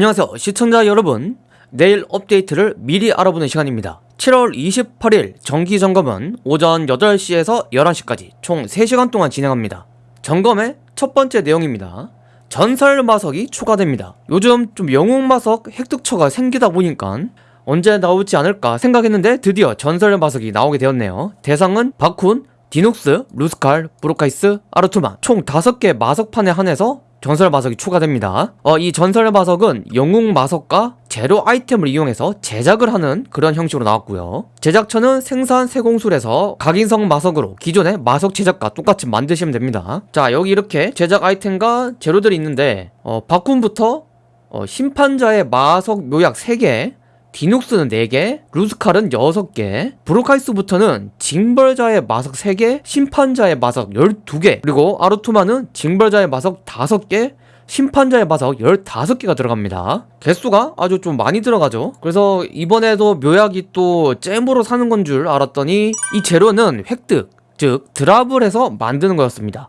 안녕하세요 시청자 여러분. 내일 업데이트를 미리 알아보는 시간입니다. 7월 28일 정기점검은 오전 8시에서 11시까지 총 3시간 동안 진행합니다. 점검의 첫 번째 내용입니다. 전설 마석이 추가됩니다. 요즘 좀 영웅 마석 획득처가 생기다 보니까 언제 나오지 않을까 생각했는데 드디어 전설 마석이 나오게 되었네요. 대상은 바쿤, 디눅스, 루스칼, 브로카이스, 아르투만 총 5개 마석판에 한해서 전설 마석이 추가됩니다. 어, 이 전설 마석은 영웅 마석과 재료 아이템을 이용해서 제작을 하는 그런 형식으로 나왔고요. 제작처는 생산 세공술에서 각인성 마석으로 기존의 마석 제작과 똑같이 만드시면 됩니다. 자 여기 이렇게 제작 아이템과 재료들이 있는데 어, 바쿤부터 어, 심판자의 마석 묘약 3개 디눅스는 4개, 루스칼은 6개, 브로카이스부터는 징벌자의 마석 3개, 심판자의 마석 12개, 그리고 아르투마는 징벌자의 마석 5개, 심판자의 마석 15개가 들어갑니다. 개수가 아주 좀 많이 들어가죠. 그래서 이번에도 묘약이 또 잼으로 사는 건 줄 알았더니 이 재료는 획득 즉 드랍을 해서 만드는 거였습니다.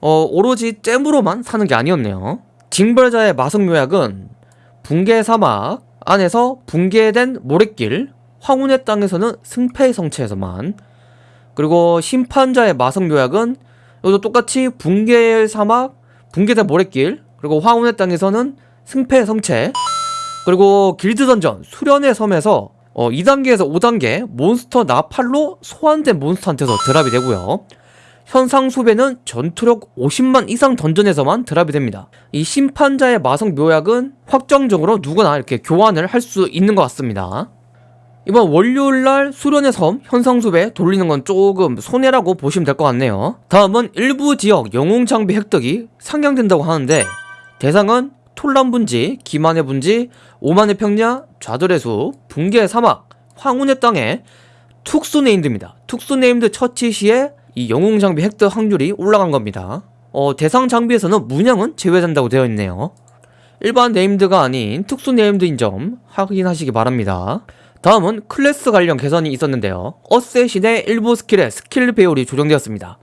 어 오로지 잼으로만 사는 게 아니었네요. 징벌자의 마석 묘약은 붕괴 사막 안에서 붕괴된 모래길 황혼의 땅에서는 승패의 성체에서만 그리고 심판자의 마석 묘약은 여기도 똑같이 붕괴의 사막 붕괴된 모래길 그리고 황혼의 땅에서는 승패의 성체 그리고 길드 던전 수련의 섬에서 어, 2단계에서 5단계 몬스터 나팔로 소환된 몬스터한테서 드랍이 되고요 현상 수배는 전투력 50만 이상 던전에서만 드랍이 됩니다. 이 심판자의 마성 묘약은 확정적으로 누구나 이렇게 교환을 할 수 있는 것 같습니다. 이번 월요일날 수련의 섬 현상수배 돌리는 건 조금 손해라고 보시면 될 것 같네요. 다음은 일부 지역 영웅 장비 획득이 상향된다고 하는데 대상은 톨란 분지, 기만의 분지, 오만의 평야, 좌절의 숲, 붕괴의 사막, 황혼의 땅에 특수 named입니다. 특수 named 처치 시에 이 영웅 장비 획득 확률이 올라간 겁니다. 어, 대상 장비에서는 문양은 제외된다고 되어 있네요. 일반 named가 아닌 특수 named인 점 확인하시기 바랍니다. 다음은 클래스 관련 개선이 있었는데요. assassin의 일부 스킬에 스킬 배율이 조정되었습니다.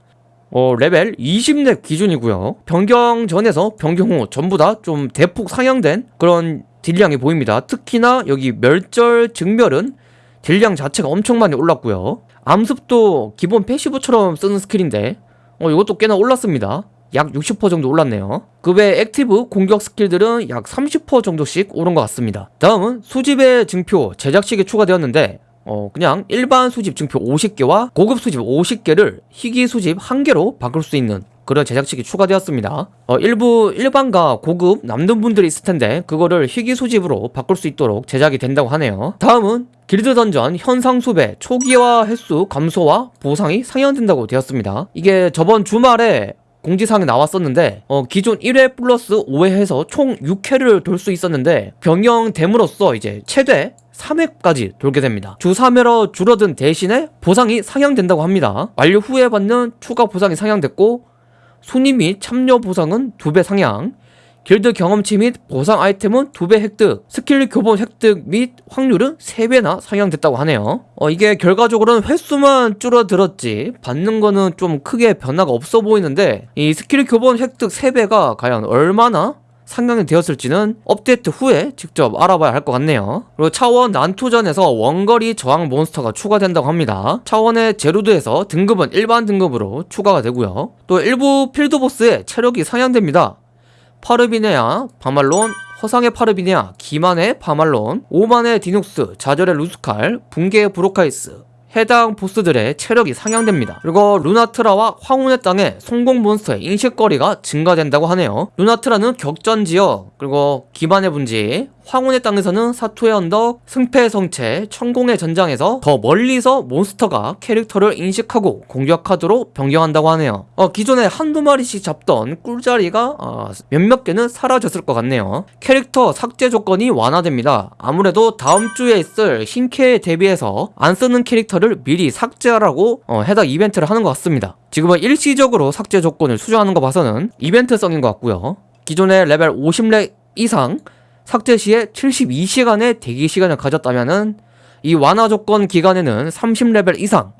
어, 레벨 20렙 기준이고요. 변경 전에서 변경 후 전부 다 좀 대폭 상향된 그런 딜량이 보입니다. 특히나 여기 멸절 증멸은 딜량 자체가 엄청 많이 올랐고요. 암습도 기본 passive처럼 쓰는 스킬인데 어 이것도 꽤나 올랐습니다 약 60% 정도 올랐네요. 그 외 active 공격 스킬들은 약 30% 정도씩 오른 것 같습니다. 다음은 수집의 증표 제작식이 추가되었는데 어 그냥 일반 수집 증표 50개와 고급 수집 50개를 희귀 수집 1개로 바꿀 수 있는 그런 제작식이 추가되었습니다. 어, 일부 일반과 고급 남는 분들이 있을 텐데 그거를 희귀 수집으로 바꿀 수 있도록 제작이 된다고 하네요. 다음은 길드 던전 현상 수배 초기화 횟수 감소와 보상이 상향된다고 되었습니다. 이게 저번 주말에 공지사항이 나왔었는데 어, 기존 1회 플러스 5회 해서 총 6회를 돌 수 있었는데 변경됨으로써 이제 최대 3회까지 돌게 됩니다. 주 3회로 줄어든 대신에 보상이 상향된다고 합니다. 완료 후에 받는 추가 보상이 상향됐고 손님 및 참여 보상은 2배 상향 길드 경험치 및 보상 아이템은 2배 획득 스킬 교본 획득 및 확률은 3배나 상향됐다고 하네요. 어, 이게 결과적으로는 횟수만 줄어들었지 받는 거는 좀 크게 변화가 없어 보이는데 이 스킬 교본 획득 3배가 과연 얼마나 상향이 되었을지는 업데이트 후에 직접 알아봐야 할 것 같네요. 그리고 차원 난투전에서 원거리 저항 몬스터가 추가된다고 합니다. 차원의 제로드에서 등급은 일반 등급으로 추가가 되고요. 또 일부 필드보스의 체력이 상향됩니다 파르비네아, 바말론, 허상의 파르비네아, 기만의 바말론, 오만의 디눅스, 좌절의 루스칼, 붕괴의 브로카이스 해당 보스들의 체력이 상향됩니다. 그리고 루나트라와 황혼의 땅에 선공 몬스터의 인식거리가 증가된다고 하네요. 루나트라는 격전지역, 그리고 기반의 분지, 황혼의 땅에서는 사투의 언덕, 승패의 성채, 천공의 전장에서 더 멀리서 몬스터가 캐릭터를 인식하고 공격하도록 변경한다고 하네요. 어, 기존에 한두 마리씩 잡던 꿀자리가 어, 몇몇 개는 사라졌을 것 같네요. 캐릭터 삭제 조건이 완화됩니다. 아무래도 다음 주에 있을 신캐에 대비해서 안 쓰는 캐릭터를 미리 삭제하라고 어, 해당 이벤트를 하는 것 같습니다. 지금은 일시적으로 삭제 조건을 수정하는 거 봐서는 이벤트성인 것 같고요. 기존의 레벨 50렙 이상 삭제 시에 72시간의 대기 시간을 가졌다면 이 완화 조건 기간에는 30레벨 이상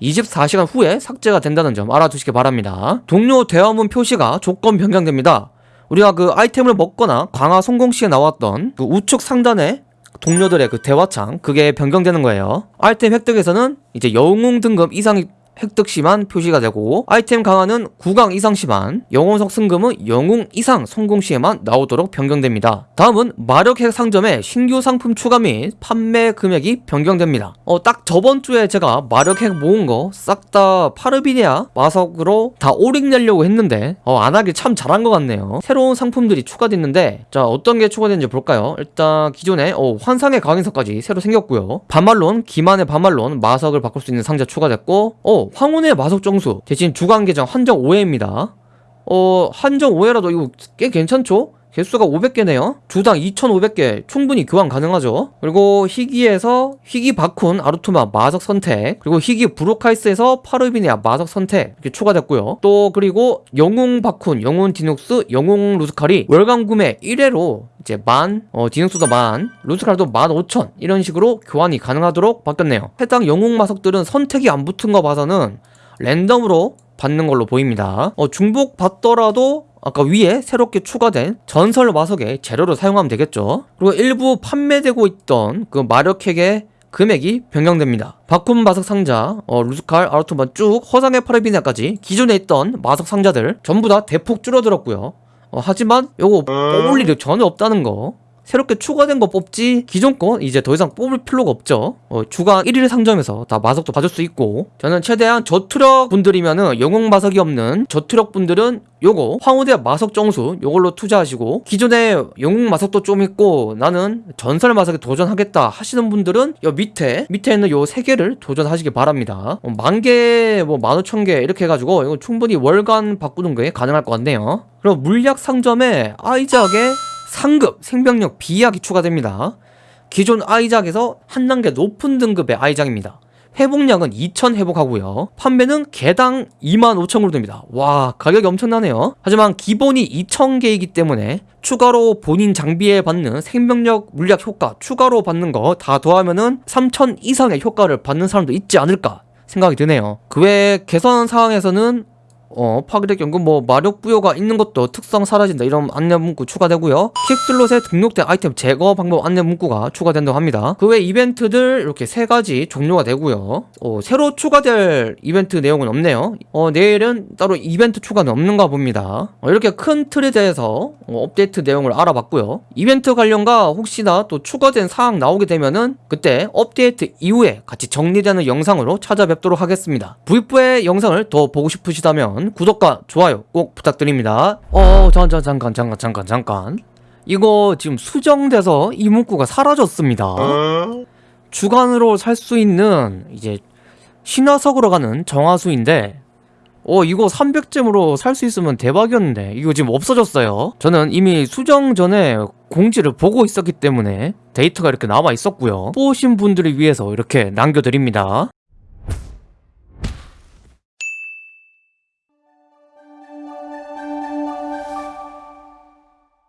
24시간 후에 삭제가 된다는 점 알아두시기 바랍니다. 동료 대화문 표시가 조건 변경됩니다. 우리가 그 아이템을 먹거나 강화 성공 시에 나왔던 그 우측 상단에 동료들의 그 대화창 그게 변경되는 거예요. 아이템 획득에서는 이제 영웅 등급 이상이 획득 시만 표시가 되고 아이템 강화는 9강 이상 시만 영혼석 승금은 영웅 이상 성공 시에만 나오도록 변경됩니다. 다음은 마력핵 상점에 신규 상품 추가 및 판매 금액이 변경됩니다. 어, 딱 저번 주에 제가 마력핵 모은 거 싹 다 파르비니아 마석으로 다 오릭 내려고 했는데 어, 안 하길 참 잘한 것 같네요. 새로운 상품들이 추가됐는데 자 어떤 게 추가됐는지 볼까요? 일단 기존에 어, 환상의 강인석까지 새로 생겼고요. 반말론, 기만의 반말론, 마석을 바꿀 수 있는 상자 추가됐고 어 황혼의 마석 정수 대신 주간 계정 한정 5회입니다. 어 한정 5회라도 이거 꽤 괜찮죠? 개수가 500개네요. 주당 2,500개 충분히 교환 가능하죠. 그리고 희귀에서 희귀 바쿤 아르투마 마석 선택 그리고 희귀 브로카이스에서 파르비니아 마석 선택 이렇게 추가됐고요. 또 그리고 영웅 바쿤, 영웅 디눅스, 영웅 루스칼이 월간 구매 1회로 이제 만, 어, 디눅스도 만, 루스칼도 만 5천 이런 식으로 교환이 가능하도록 바뀌었네요. 해당 영웅 마석들은 선택이 안 붙은 거 봐서는 랜덤으로 받는 걸로 보입니다. 어, 중복 받더라도 아까 위에 새롭게 추가된 전설 마석의 재료로 사용하면 되겠죠. 그리고 일부 판매되고 있던 그 마력핵의 금액이 변경됩니다. 바쿰 마석 상자, 어, 루스칼, 아르토만 쭉 허상의 파르비나까지 기존에 있던 마석 상자들 전부 다 대폭 줄어들었고요. 어, 하지만 요거 뽑을 일이 전혀 없다는 거 새롭게 추가된 거 뽑지? 기존 거 이제 더 이상 뽑을 필요가 없죠. 어, 주간 1일 상점에서 다 마석도 받을 수 있고. 저는 최대한 저투력 분들이면은 영웅 마석이 없는 저투력 분들은 요거 황후대 마석 정수 요걸로 투자하시고 기존에 영웅 마석도 좀 있고 나는 전설 마석에 도전하겠다 하시는 분들은 요 밑에 밑에 있는 요 세 개를 도전하시기 바랍니다. 어, 만개 뭐 만오천 개 이렇게 해가지고 이거 충분히 월간 바꾸는 게 가능할 것 같네요. 그리고 물약 상점에 아이작의 상급 생명력 비약이 추가됩니다. 기존 아이작에서 한 단계 높은 등급의 아이작입니다. 회복량은 2000 회복하고요. 판매는 개당 25,000으로 됩니다. 와 가격이 엄청나네요. 하지만 기본이 2000개이기 때문에 추가로 본인 장비에 받는 생명력 물약 효과 추가로 받는 거 다 더하면 은 3000 이상의 효과를 받는 사람도 있지 않을까 생각이 드네요. 그 외 개선 사항에서는 어, 파괴력 연금 뭐 마력 부여가 있는 것도 특성 사라진다 이런 안내 문구 추가되고요. 킥슬롯에 등록된 아이템 제거 방법 안내 문구가 추가된다고 합니다. 그 외 이벤트들 이렇게 세 가지 종료가 되고요. 어, 새로 추가될 이벤트 내용은 없네요. 어, 내일은 따로 이벤트 추가는 없는가 봅니다. 어, 이렇게 큰 틀에 대해서 어, 업데이트 내용을 알아봤고요. 이벤트 관련과 혹시나 또 추가된 사항 나오게 되면은 그때 업데이트 이후에 같이 정리되는 영상으로 찾아뵙도록 하겠습니다. V4의 영상을 더 보고 싶으시다면 구독과 좋아요 꼭 부탁드립니다. 어, 잠깐, 잠깐, 잠깐, 잠깐, 잠깐. 이거 지금 수정돼서 이 문구가 사라졌습니다. 주간으로 살 수 있는 이제 신화석으로 가는 정화수인데 어 이거 300잼으로 살 수 있으면 대박이었는데 이거 지금 없어졌어요 저는 이미 수정 전에 공지를 보고 있었기 때문에 데이터가 이렇게 남아 있었고요 뽑으신 분들을 위해서 이렇게 남겨드립니다